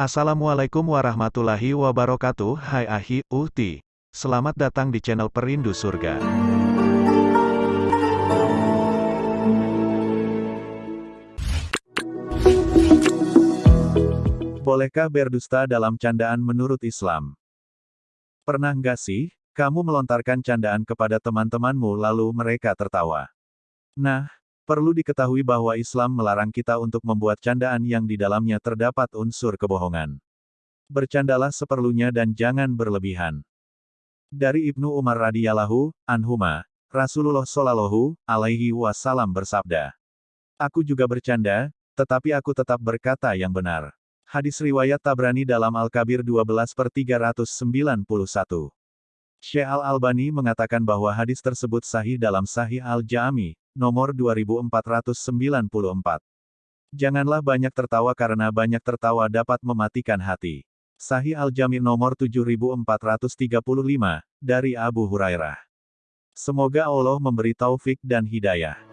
Assalamualaikum warahmatullahi wabarakatuh Hai Ahi, Uhti Selamat datang di channel Perindu Surga Bolehkah berdusta dalam candaan menurut Islam? Pernah nggak sih, kamu melontarkan candaan kepada teman-temanmu lalu mereka tertawa? Nah, Perlu diketahui bahwa Islam melarang kita untuk membuat candaan yang di dalamnya terdapat unsur kebohongan. Bercandalah seperlunya dan jangan berlebihan. Dari Ibnu Umar radhiyallahu anhuma, Rasulullah shallallahu alaihi wasallam bersabda, Aku juga bercanda, tetapi aku tetap berkata yang benar. Hadis riwayat Tabrani dalam Al-Kabir 12 per 391. Syekh Al-Albani mengatakan bahwa hadis tersebut sahih dalam Sahih Al-Jami, nomor 2494. Janganlah banyak tertawa karena banyak tertawa dapat mematikan hati. Sahih Al-Jami nomor 7435, dari Abu Hurairah. Semoga Allah memberi taufik dan hidayah.